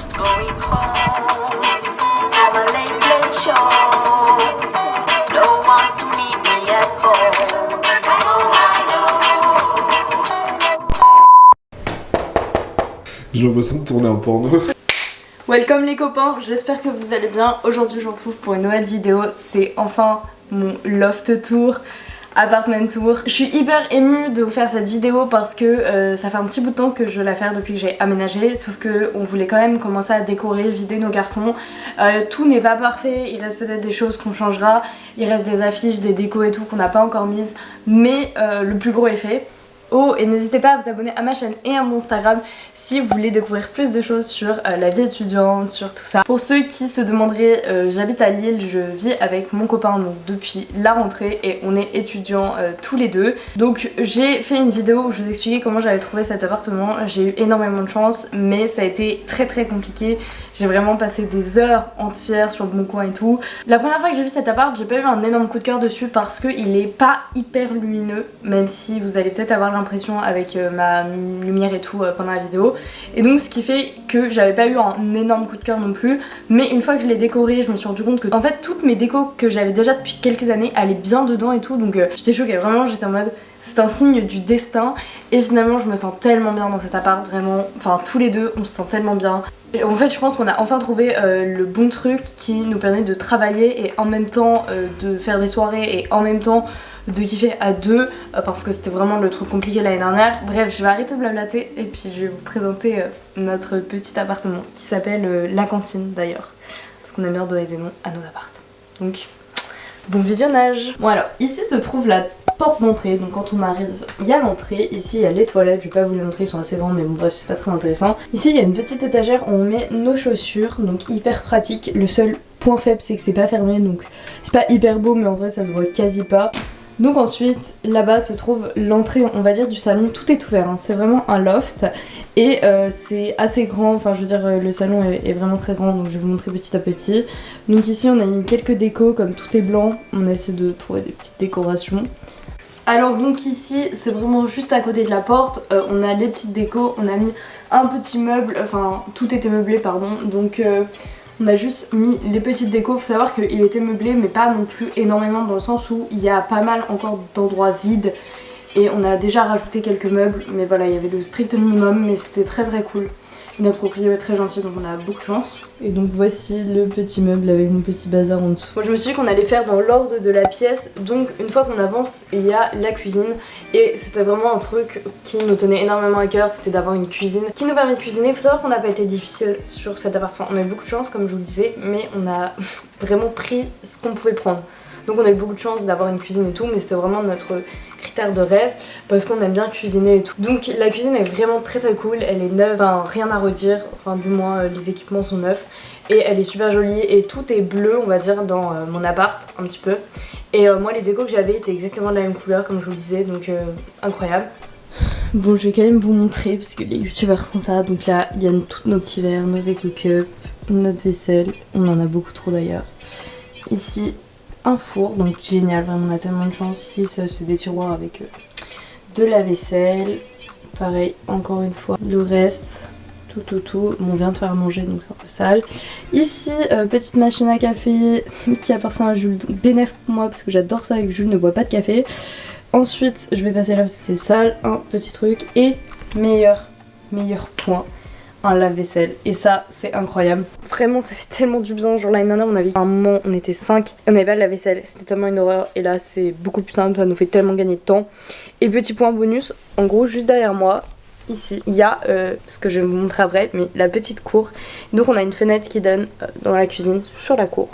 just going home from a late, late show. No one to meet me at home. J'ai l'impression de tourner un porno. Welcome les copains, j'espère que vous allez bien. Aujourd'hui je vous retrouve pour une nouvelle vidéo. C'est enfin mon loft tour, apartment tour. Je suis hyper émue de vous faire cette vidéo parce que euh, ça fait un petit bout de temps que je veux la faire depuis que j'ai aménagé. Sauf que on voulait quand même commencer à décorer, vider nos cartons. Euh, tout n'est pas parfait, il reste peut-être des choses qu'on changera. Il reste des affiches, des décos et tout qu'on n'a pas encore mises. Mais euh, le plus gros est fait. Et n'hésitez pas à vous abonner à ma chaîne et à mon Instagram si vous voulez découvrir plus de choses sur euh, la vie étudiante, sur tout ça. Pour ceux qui se demanderaient, euh, j'habite à Lille, je vis avec mon copain donc depuis la rentrée et on est étudiants euh, tous les deux. Donc j'ai fait une vidéo où je vous expliquais comment j'avais trouvé cet appartement, j'ai eu énormément de chance mais ça a été très très compliqué. J'ai vraiment passé des heures entières sur le bon coin et tout. La première fois que j'ai vu cet appart, j'ai pas eu un énorme coup de cœur dessus parce qu'il est pas hyper lumineux même si vous allez peut-être avoir avec euh, ma lumière et tout euh, pendant la vidéo. Et donc ce qui fait que j'avais pas eu un énorme coup de cœur non plus. Mais une fois que je l'ai décoré je me suis rendu compte que en fait toutes mes décos que j'avais déjà depuis quelques années allaient bien dedans et tout. Donc euh, j'étais choquée. Vraiment j'étais en mode c'est un signe du destin. Et finalement je me sens tellement bien dans cet appart vraiment. Enfin tous les deux on se sent tellement bien. En fait je pense qu'on a enfin trouvé euh, le bon truc qui nous permet de travailler et en même temps euh, de faire des soirées et en même temps de kiffer à deux euh, parce que c'était vraiment le truc compliqué l'année dernière. Bref, je vais arrêter de blablater et puis je vais vous présenter notre petit appartement qui s'appelle la cantine d'ailleurs. Parce qu'on aime bien donner des noms à nos appartements. Donc, bon visionnage. Bon alors, ici se trouve la porte d'entrée, donc quand on arrive, il y a l'entrée, ici il y a les toilettes, je vais pas vous les montrer, ils sont assez grands mais bon bref c'est pas très intéressant. Ici il y a une petite étagère où on met nos chaussures, donc hyper pratique, le seul point faible c'est que c'est pas fermé donc c'est pas hyper beau mais en vrai ça se voit quasi pas. Donc ensuite, là-bas se trouve l'entrée, on va dire, du salon. Tout est ouvert, hein. c'est vraiment un loft. Et euh, c'est assez grand, enfin je veux dire, euh, le salon est, est, vraiment très grand, donc je vais vous montrer petit à petit. Donc ici, on a mis quelques décos, comme tout est blanc, on essaie de trouver des petites décorations. Alors donc ici, c'est vraiment juste à côté de la porte, euh, on a les petites décos, on a mis un petit meuble, enfin tout était meublé, pardon, donc... Euh, on a juste mis les petites décos, faut savoir qu'il était meublé mais pas non plus énormément dans le sens où il y a pas mal encore d'endroits vides. Et on a déjà rajouté quelques meubles mais voilà il y avait le strict minimum mais c'était très très cool. Notre propriétaire est très gentil donc on a beaucoup de chance. Et donc voici le petit meuble avec mon petit bazar en dessous. Moi je me suis dit qu'on allait faire dans l'ordre de la pièce donc une fois qu'on avance il y a la cuisine et c'était vraiment un truc qui nous tenait énormément à cœur c'était d'avoir une cuisine qui nous permet de cuisiner. Il faut savoir qu'on n'a pas été difficile sur cet appartement, on a eu beaucoup de chance comme je vous le disais mais on a vraiment pris ce qu'on pouvait prendre. Donc on a eu beaucoup de chance d'avoir une cuisine et tout mais c'était vraiment notre critère de rêve parce qu'on aime bien cuisiner et tout. Donc la cuisine est vraiment très très cool, elle est neuve, enfin rien à redire, enfin du moins euh, les équipements sont neufs et elle est super jolie et tout est bleu on va dire dans euh, mon appart un petit peu. Et euh, moi les décos que j'avais étaient exactement de la même couleur comme je vous le disais donc incroyable. Bon je vais quand même vous montrer parce que les youtubeurs font ça donc là il y a tous nos petits verres, nos éco cups, notre vaisselle, on en a beaucoup trop d'ailleurs. Ici un four, donc génial, vraiment on a tellement de chance. Ici c'est des tiroirs avec euh, de la vaisselle, pareil encore une fois. Le reste, tout tout tout, bon, on vient de faire manger donc c'est un peu sale. Ici, euh, petite machine à café qui appartient à Jules, donc pour moi parce que j'adore ça avec Jules ne boit pas de café. Ensuite, je vais passer là parce que c'est sale, un petit truc et meilleur, meilleur point un lave-vaisselle. Et ça c'est incroyable. Vraiment ça fait tellement du bien. Genre l'année dernière on avait un moment on était 5 on avait pas de lave-vaisselle. C'était tellement une horreur. Et là c'est beaucoup plus simple. Ça nous fait tellement gagner de temps. Et petit point bonus en gros juste derrière moi ici il y a euh, ce que je vais vous montrer après mais la petite cour. Donc on a une fenêtre qui donne euh, dans la cuisine sur la cour.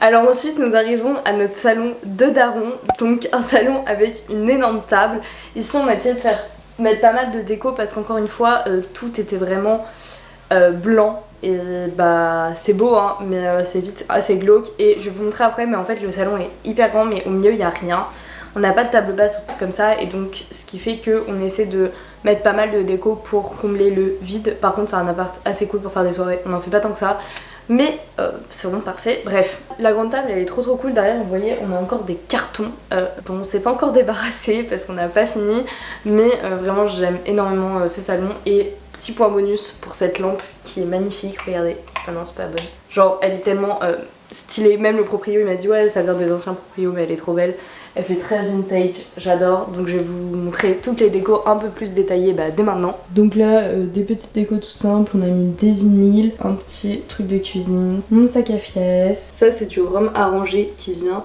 Alors ensuite nous arrivons à notre salon de daron, donc un salon avec une énorme table. Ici on a essayé de faire mettre pas mal de déco parce qu'encore une fois euh, tout était vraiment euh, blanc. Et bah c'est beau hein mais euh, c'est vite assez glauque. Et je vais vous montrer après mais en fait le salon est hyper grand mais au milieu il n'y a rien. On n'a pas de table basse ou tout comme ça. Et donc ce qui fait qu'on essaie de mettre pas mal de déco pour combler le vide. Par contre c'est un appart assez cool pour faire des soirées. On en fait pas tant que ça Mais euh, c'est vraiment parfait. Bref, la grande table elle est trop trop cool. Derrière, vous voyez, on a encore des cartons euh, dont on s'est pas encore débarrassé parce qu'on n'a pas fini. Mais euh, vraiment, j'aime énormément ce salon. Et petit point bonus pour cette lampe qui est magnifique. Regardez. Ah non, c'est pas bonne. Genre, elle est tellement stylée. Même le proprio, il m'a dit ouais, ça vient des anciens proprios, mais elle est trop belle. Elle fait très vintage, j'adore. Donc je vais vous montrer toutes les décos un peu plus détaillées bah, dès maintenant. Donc là, euh, des petites décos tout simples. On a mis des vinyles, un petit truc de cuisine, mon sac à fiesse. Ça, c'est du rhum arrangé qui vient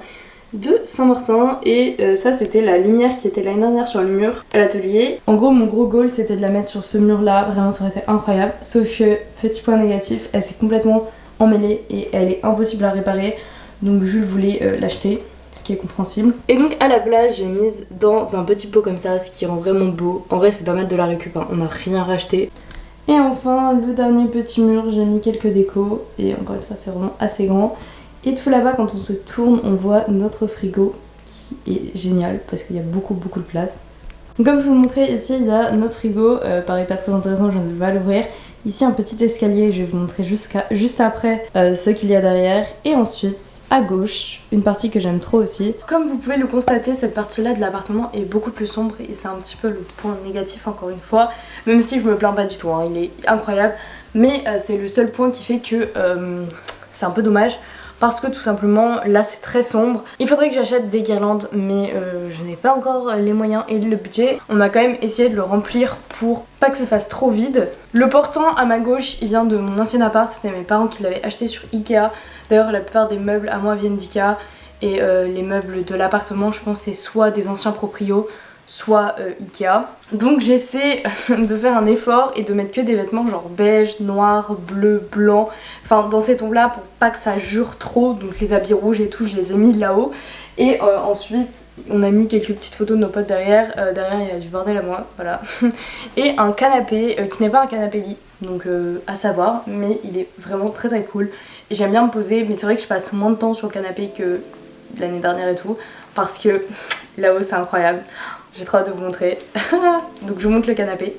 de Saint-Martin et euh, ça c'était la lumière qui était l'année dernière sur le mur à l'atelier. En gros mon gros goal c'était de la mettre sur ce mur là, vraiment ça aurait été incroyable. Sauf que petit point négatif, elle s'est complètement emmêlée et elle est impossible à réparer donc je voulais euh, l'acheter ce qui est compréhensible. Et donc à la place j'ai mise dans un petit pot comme ça, ce qui rend vraiment beau. En vrai c'est pas mal de la récup, hein. on n'a rien racheté. Et enfin le dernier petit mur, j'ai mis quelques décos et encore une fois c'est vraiment assez grand. Et tout là-bas quand on se tourne on voit notre frigo qui est génial parce qu'il y a beaucoup beaucoup de place. Donc comme je vous le montrais ici il y a notre frigo, euh, pareil pas très intéressant je ne vais pas l'ouvrir. Ici un petit escalier, je vais vous montrer juste après euh, ce qu'il y a derrière. Et ensuite, à gauche, une partie que j'aime trop aussi. Comme vous pouvez le constater, cette partie-là de l'appartement est beaucoup plus sombre et c'est un petit peu le point négatif encore une fois. Même si je me plains pas du tout, hein, il est incroyable. Mais euh, c'est le seul point qui fait que euh, c'est un peu dommage parce que tout simplement là c'est très sombre. Il faudrait que j'achète des guirlandes mais euh, je n'ai pas encore les moyens et le budget. On a quand même essayé de le remplir pour pas que ça fasse trop vide. Le portant à ma gauche il vient de mon ancien appart, c'était mes parents qui l'avaient acheté sur Ikea. D'ailleurs la plupart des meubles à moi viennent d'Ikea et euh, les meubles de l'appartement je pense c'est soit des anciens proprios soit euh, Ikea. Donc j'essaie de faire un effort et de mettre que des vêtements genre beige, noir, bleu, blanc, enfin dans ces tons là pour pas que ça jure trop, donc les habits rouges et tout je les ai mis là-haut. Et euh, ensuite on a mis quelques petites photos de nos potes derrière, euh, derrière il y a du bordel à moi, voilà. et un canapé qui n'est pas un canapé lit, donc à savoir, mais il est vraiment très très cool. Et j'aime bien me poser, mais c'est vrai que je passe moins de temps sur le canapé que l'année dernière et tout, parce que là-haut c'est incroyable. J'ai trop hâte de vous montrer. Donc je vous montre le canapé.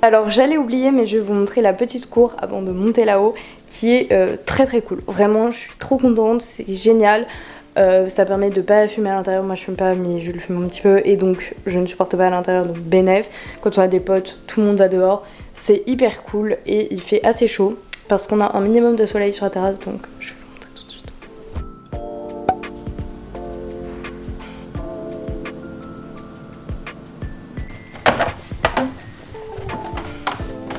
Alors j'allais oublier mais je vais vous montrer la petite cour avant de monter là-haut qui est euh, très très cool. Vraiment je suis trop contente, c'est génial. Euh, ça permet de pas fumer à l'intérieur, moi je fume pas mais je le fume un petit peu et donc je ne supporte pas à l'intérieur donc bénéf. Quand on a des potes, tout le monde va dehors, c'est hyper cool et il fait assez chaud parce qu'on a un minimum de soleil sur la terrasse donc je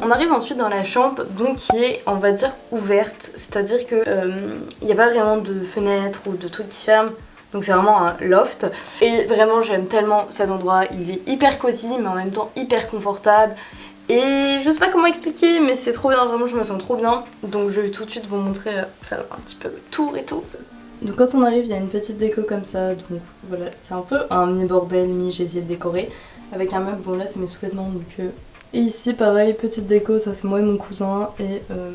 On arrive ensuite dans la chambre donc qui est on va dire ouverte, c'est-à-dire que il euh, n'y a pas vraiment de fenêtres ou de trucs qui ferment. Donc c'est vraiment un loft. Et vraiment j'aime tellement cet endroit, il est hyper cosy mais en même temps hyper confortable. Et je sais pas comment expliquer mais c'est trop bien, vraiment je me sens trop bien. Donc je vais tout de suite vous montrer, euh, faire un petit peu le tour et tout. Donc quand on arrive il y a une petite déco comme ça. Donc voilà c'est un peu un mini bordel, mi j'ai essayé de décorer. Avec un meuble, bon là c'est mes sous-vêtements donc euh, et ici pareil, petite déco, ça c'est moi et mon cousin et euh,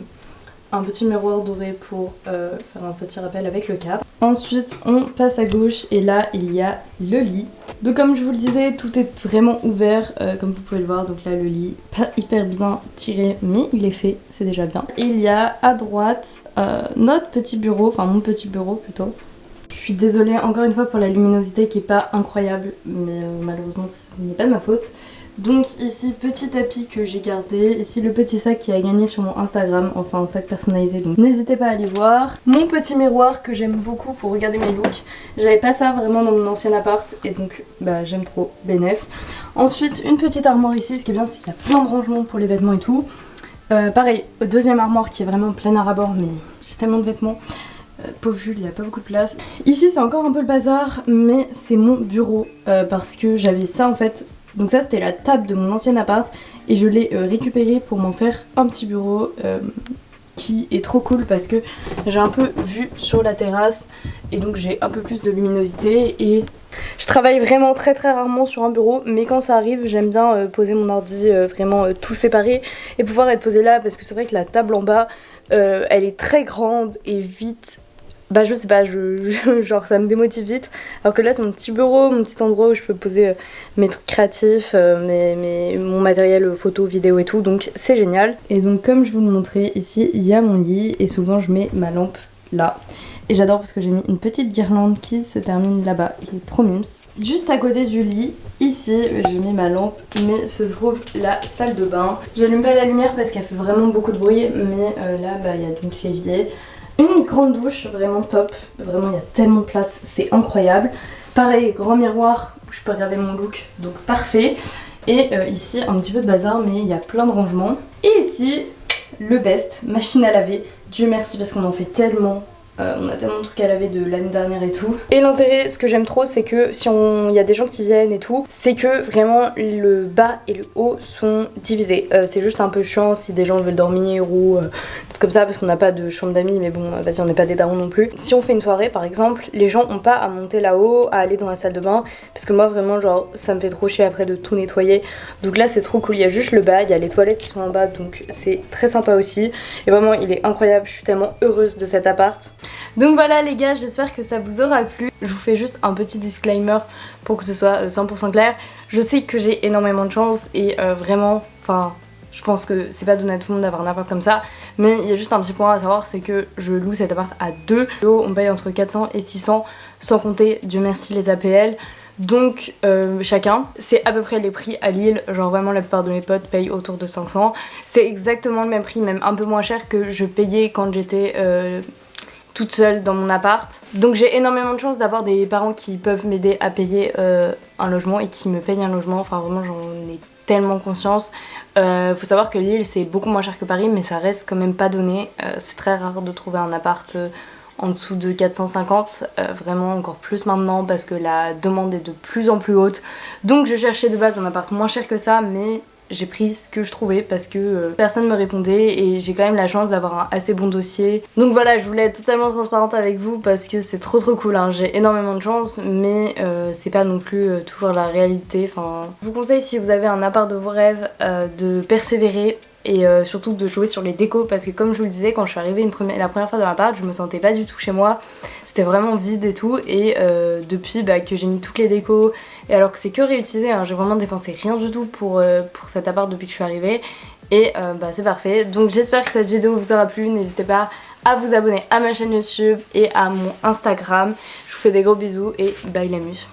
un petit miroir doré pour euh, faire un petit rappel avec le cadre. Ensuite on passe à gauche et là il y a le lit. Donc comme je vous le disais tout est vraiment ouvert euh, comme vous pouvez le voir donc là le lit pas hyper bien tiré mais il est fait c'est déjà bien. Et il y a à droite notre petit bureau, enfin mon petit bureau plutôt. Je suis désolée encore une fois pour la luminosité qui est pas incroyable mais malheureusement ce n'est pas de ma faute. Donc ici petit tapis que j'ai gardé, ici le petit sac qui a gagné sur mon Instagram, enfin un sac personnalisé donc n'hésitez pas à aller voir. Mon petit miroir que j'aime beaucoup pour regarder mes looks, j'avais pas ça vraiment dans mon ancien appart et donc bah j'aime trop, bénef. Ensuite une petite armoire ici, ce qui est bien c'est qu'il y a plein de rangements pour les vêtements et tout. Euh, pareil, deuxième armoire qui est vraiment plein à rabord mais j'ai tellement de vêtements. Euh, pauvre Jules, il n'y a pas beaucoup de place. Ici c'est encore un peu le bazar mais c'est mon bureau euh, parce que j'avais ça en fait donc ça c'était la table de mon ancien appart et je l'ai euh, récupéré pour m'en faire un petit bureau euh, qui est trop cool parce que j'ai un peu vue sur la terrasse et donc j'ai un peu plus de luminosité et je travaille vraiment très très rarement sur un bureau mais quand ça arrive j'aime bien euh, poser mon ordi vraiment tout séparé et pouvoir être posé là parce que c'est vrai que la table en bas elle est très grande et vite bah je sais pas, je, genre ça me démotive vite. Alors que là c'est mon petit bureau, mon petit endroit où je peux poser euh, mes trucs créatifs, euh, mes, mon matériel photo, vidéo et tout, donc c'est génial. Et donc comme je vous le montrais, ici il y a mon lit et souvent je mets ma lampe là. Et j'adore parce que j'ai mis une petite guirlande qui se termine là-bas, il est trop mims. Juste à côté du lit, ici, j'ai mis ma lampe, mais se trouve la salle de bain. J'allume pas la lumière parce qu'elle fait vraiment beaucoup de bruit, mais euh, là, bah, il y a donc l'évier. Une grande douche, vraiment top. Vraiment, il y a tellement de place, c'est incroyable. Pareil, grand miroir où je peux regarder mon look, donc parfait. Et euh, ici, un petit peu de bazar, mais il y a plein de rangements. Et ici, le best, machine à laver. Dieu merci parce qu'on en fait tellement euh, on a tellement de trucs à laver de l'année dernière et tout. Et l'intérêt, ce que j'aime trop, c'est que si il y a des gens qui viennent et tout, c'est que vraiment le bas et le haut sont divisés. Euh, c'est juste un peu chiant si des gens veulent dormir ou euh, comme ça parce qu'on n'a pas de chambre d'amis, mais bon, vas-y, on n'est pas des darons non plus. Si on fait une soirée par exemple, les gens ont pas à monter là-haut, à aller dans la salle de bain, parce que moi vraiment, genre, ça me fait trop chier après de tout nettoyer. Donc là, c'est trop cool. Il y a juste le bas, il y a les toilettes qui sont en bas, donc c'est très sympa aussi. Et vraiment, il est incroyable. Je suis tellement heureuse de cet appart. Donc voilà les gars, j'espère que ça vous aura plu. Je vous fais juste un petit disclaimer pour que ce soit 100% euh, clair. Je sais que j'ai énormément de chance et euh, vraiment, enfin... Je pense que c'est pas donné à tout le monde d'avoir un appart comme ça Mais il y a juste un petit point à savoir c'est que je loue cet appart à deux On paye entre 400 et 600 sans compter Dieu merci les APL donc euh, chacun, c'est à peu près les prix à Lille, genre vraiment la plupart de mes potes payent autour de 500. C'est exactement le même prix, même un peu moins cher que je payais quand j'étais toute seule dans mon appart. Donc j'ai énormément de chance d'avoir des parents qui peuvent m'aider à payer euh, un logement et qui me payent un logement. Enfin vraiment j'en ai tellement conscience. Euh, faut savoir que Lille c'est beaucoup moins cher que Paris mais ça reste quand même pas donné. Euh, c'est très rare de trouver un appart en dessous de 450, vraiment encore plus maintenant parce que la demande est de plus en plus haute. Donc je cherchais de base un appart moins cher que ça mais j'ai pris ce que je trouvais parce que euh, personne me répondait et j'ai quand même la chance d'avoir un assez bon dossier. Donc voilà, je voulais être totalement transparente avec vous parce que c'est trop trop cool. Hein. J'ai énormément de chance mais euh, c'est pas non plus euh, toujours la réalité. Enfin, je vous conseille si vous avez un appart de vos rêves de persévérer et euh, surtout de jouer sur les décos parce que comme je vous le disais quand je suis arrivée une première, la première fois dans l'appart je me sentais pas du tout chez moi. C'était vraiment vide et tout. Et euh, depuis bah, que j'ai mis toutes les décos et alors que c'est que réutilisé hein, j'ai vraiment dépensé rien du tout pour, euh, pour cet appart depuis que je suis arrivée. Et bah, c'est parfait. Donc j'espère que cette vidéo vous aura plu. N'hésitez pas à vous abonner à ma chaîne YouTube et à mon Instagram. Je vous fais des gros bisous et bye la muse